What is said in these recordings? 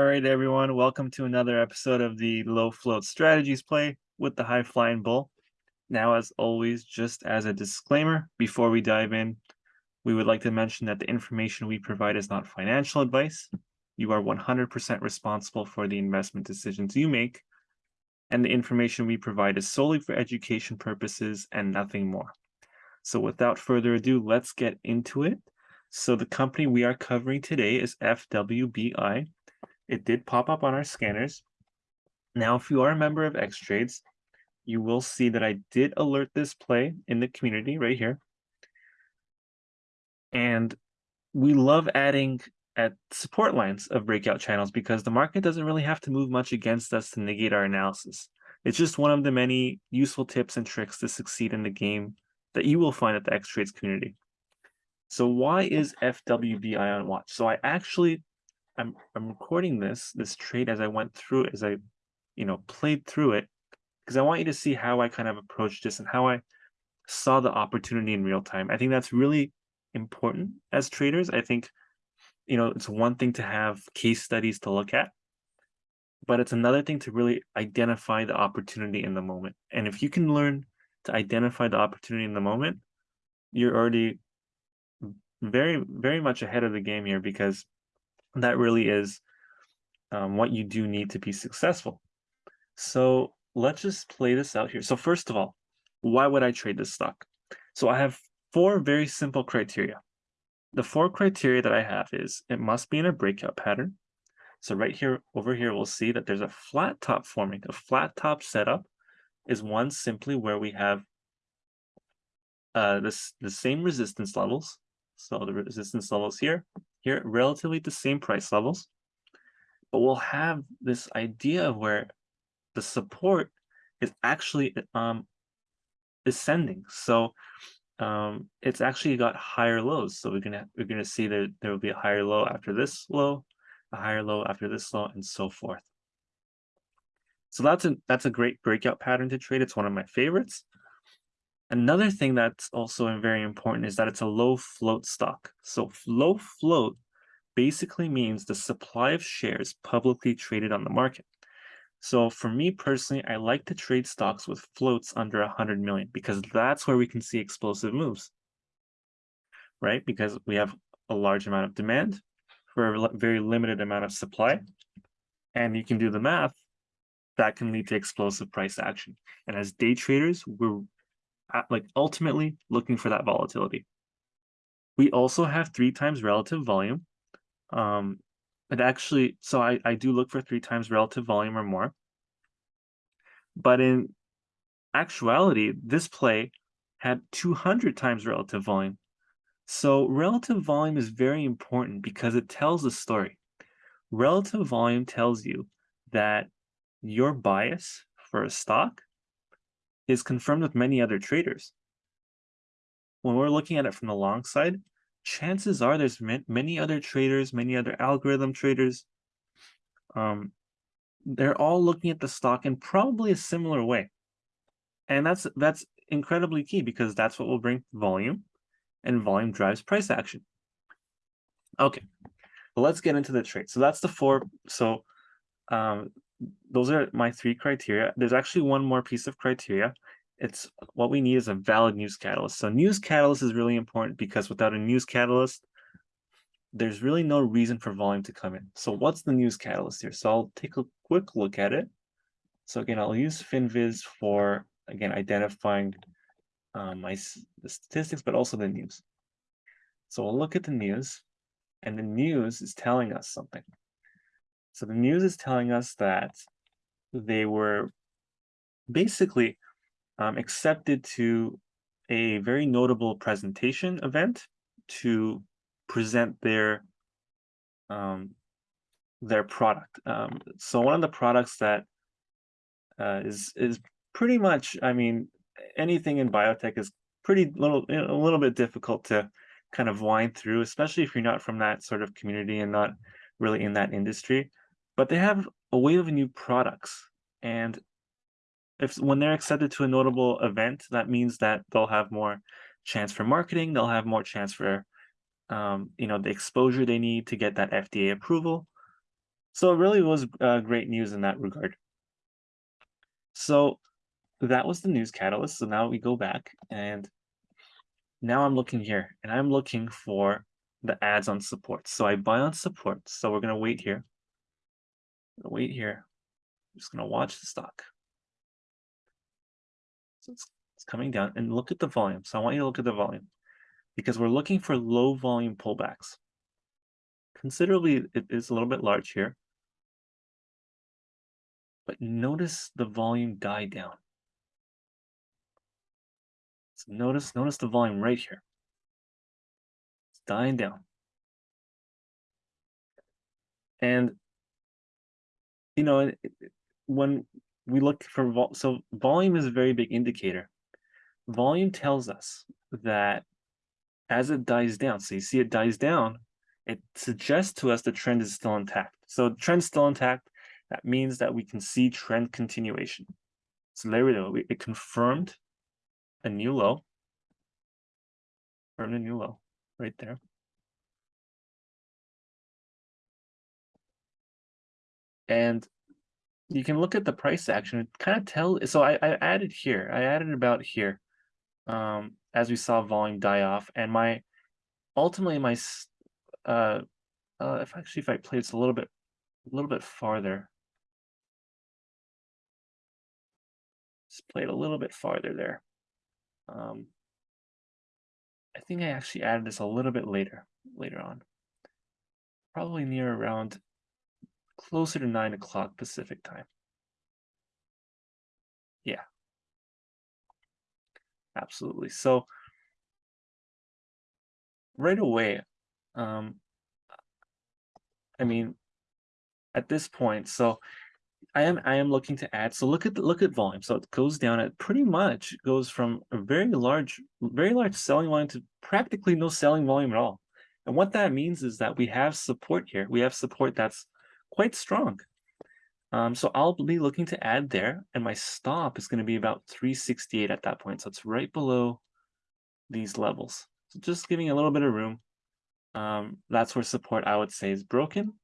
All right, everyone, welcome to another episode of the Low Float Strategies Play with the High Flying Bull. Now, as always, just as a disclaimer, before we dive in, we would like to mention that the information we provide is not financial advice. You are 100% responsible for the investment decisions you make, and the information we provide is solely for education purposes and nothing more. So without further ado, let's get into it. So the company we are covering today is FWBI. It did pop up on our scanners. Now, if you are a member of X-Trades, you will see that I did alert this play in the community right here. And we love adding at support lines of breakout channels because the market doesn't really have to move much against us to negate our analysis. It's just one of the many useful tips and tricks to succeed in the game that you will find at the X-Trades community. So why is FWBI on watch? So I actually, I'm, I'm recording this, this trade as I went through as I, you know, played through it, because I want you to see how I kind of approached this and how I saw the opportunity in real time. I think that's really important as traders. I think, you know, it's one thing to have case studies to look at, but it's another thing to really identify the opportunity in the moment. And if you can learn to identify the opportunity in the moment, you're already very, very much ahead of the game here because that really is um, what you do need to be successful. So let's just play this out here. So first of all, why would I trade this stock? So I have four very simple criteria. The four criteria that I have is it must be in a breakout pattern. So right here, over here, we'll see that there's a flat top forming. A flat top setup is one simply where we have uh, this, the same resistance levels so the resistance levels here, here, at relatively the same price levels, but we'll have this idea of where the support is actually um, ascending. So um, it's actually got higher lows. So we're gonna we're gonna see that there will be a higher low after this low, a higher low after this low, and so forth. So that's a that's a great breakout pattern to trade. It's one of my favorites. Another thing that's also very important is that it's a low float stock. So low float basically means the supply of shares publicly traded on the market. So for me personally, I like to trade stocks with floats under 100 million because that's where we can see explosive moves, right? Because we have a large amount of demand for a very limited amount of supply. And you can do the math, that can lead to explosive price action. And as day traders, we're like ultimately looking for that volatility. We also have three times relative volume. Um, it actually, so I, I do look for three times relative volume or more. But in actuality, this play had 200 times relative volume. So relative volume is very important because it tells a story. Relative volume tells you that your bias for a stock is confirmed with many other traders. When we're looking at it from the long side, chances are there's many other traders, many other algorithm traders. Um, they're all looking at the stock in probably a similar way. And that's that's incredibly key because that's what will bring volume and volume drives price action. Okay, let's get into the trade. So that's the four. So um, those are my three criteria. There's actually one more piece of criteria. It's what we need is a valid news catalyst. So news catalyst is really important because without a news catalyst, there's really no reason for volume to come in. So what's the news catalyst here? So I'll take a quick look at it. So again, I'll use FinViz for, again, identifying um, my statistics, but also the news. So we'll look at the news, and the news is telling us something. So the news is telling us that they were basically um, accepted to a very notable presentation event to present their um, their product. Um, so one of the products that uh, is is pretty much, I mean, anything in biotech is pretty little a little bit difficult to kind of wind through, especially if you're not from that sort of community and not really in that industry but they have a wave of new products. And if when they're accepted to a notable event, that means that they'll have more chance for marketing, they'll have more chance for um, you know, the exposure they need to get that FDA approval. So it really was uh, great news in that regard. So that was the news catalyst. So now we go back and now I'm looking here and I'm looking for the adds on support. So I buy on support. So we're going to wait here. Wait here. I'm just going to watch the stock. So it's, it's coming down and look at the volume. So I want you to look at the volume because we're looking for low volume pullbacks. Considerably, it is a little bit large here. But notice the volume die down. So notice, notice the volume right here. It's dying down. And, you know, when we look for, vol so volume is a very big indicator. Volume tells us that as it dies down, so you see it dies down, it suggests to us the trend is still intact. So trend's still intact. That means that we can see trend continuation. So there we go. It confirmed a new low. Confirmed a new low right there. And you can look at the price action. It kind of tell. So I, I added here. I added about here, um, as we saw volume die off, and my ultimately my uh, uh, if actually if I play this a little bit, a little bit farther, just play it a little bit farther there. Um, I think I actually added this a little bit later, later on, probably near around closer to nine o'clock Pacific time. Yeah, absolutely. So right away, um, I mean, at this point, so I am I am looking to add. So look at the, look at volume. So it goes down. It pretty much goes from a very large, very large selling volume to practically no selling volume at all. And what that means is that we have support here. We have support that's quite strong. Um, so I'll be looking to add there, and my stop is going to be about 368 at that point. So it's right below these levels. So just giving a little bit of room um, that's where support I would say is broken.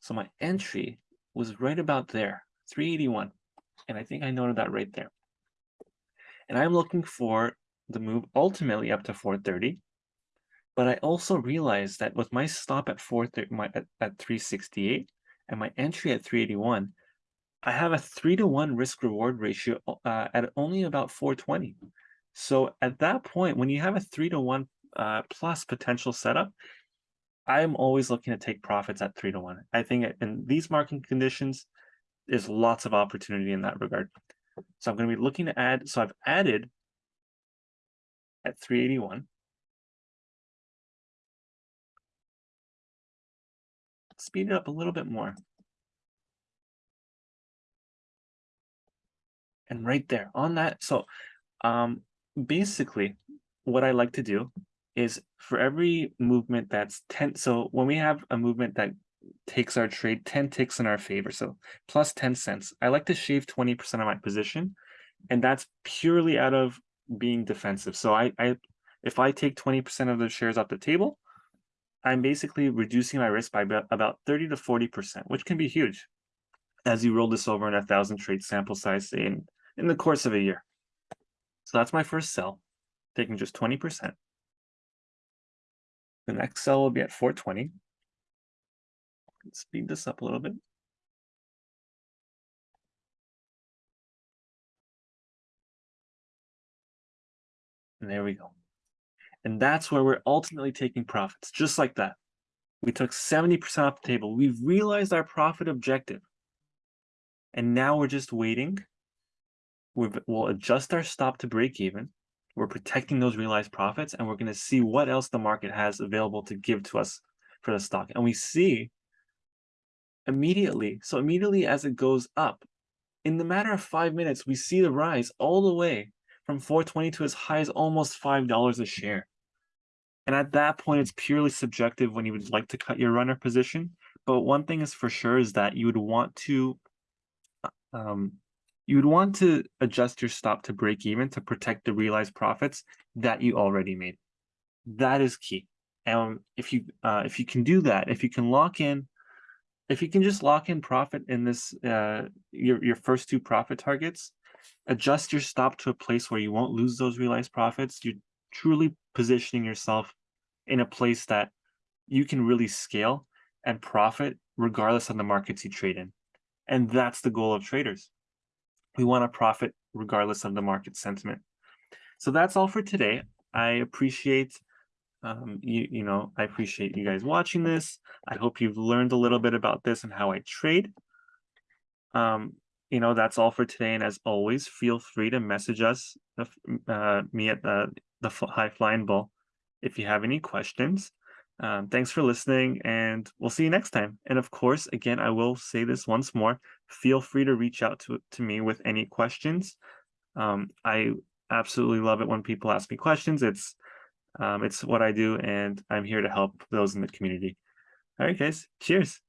So my entry was right about there, 381. And I think I noted that right there. And I'm looking for the move ultimately up to 430. But I also realized that with my stop at 430, my, at, at 368 and my entry at 381, I have a three to one risk reward ratio uh, at only about 420. So at that point, when you have a three to one uh, plus potential setup, I'm always looking to take profits at three to one. I think in these market conditions, there's lots of opportunity in that regard. So I'm going to be looking to add. So I've added at 381. Speed it up a little bit more. And right there on that. So um, basically, what I like to do is for every movement that's 10 so when we have a movement that takes our trade 10 ticks in our favor so plus 10 cents i like to shave 20 percent of my position and that's purely out of being defensive so i i if i take 20 percent of the shares off the table i'm basically reducing my risk by about 30 to 40 percent which can be huge as you roll this over in a thousand trade sample size in in the course of a year so that's my first sell taking just 20 percent the next sell will be at 420. Let's speed this up a little bit. And there we go. And that's where we're ultimately taking profits, just like that. We took 70% off the table. We've realized our profit objective. And now we're just waiting. we will adjust our stop to break even. We're protecting those realized profits, and we're going to see what else the market has available to give to us for the stock. And we see immediately, so immediately as it goes up, in the matter of five minutes, we see the rise all the way from 420 to as high as almost $5 a share. And at that point, it's purely subjective when you would like to cut your runner position. But one thing is for sure is that you would want to um, you would want to adjust your stop to break even to protect the realized profits that you already made. That is key. And if you uh, if you can do that, if you can lock in if you can just lock in profit in this, uh, your your first two profit targets, adjust your stop to a place where you won't lose those realized profits. You're truly positioning yourself in a place that you can really scale and profit regardless of the markets you trade in. And that's the goal of traders. We want to profit regardless of the market sentiment. So that's all for today. I appreciate um, you, you know, I appreciate you guys watching this. I hope you've learned a little bit about this and how I trade. Um, you know, that's all for today. And as always, feel free to message us, uh, me at the, the High Flying Bull, if you have any questions. Um, thanks for listening, and we'll see you next time. And of course, again, I will say this once more, feel free to reach out to, to me with any questions. Um, I absolutely love it when people ask me questions. It's um, it's what I do, and I'm here to help those in the community. All right, guys. Cheers.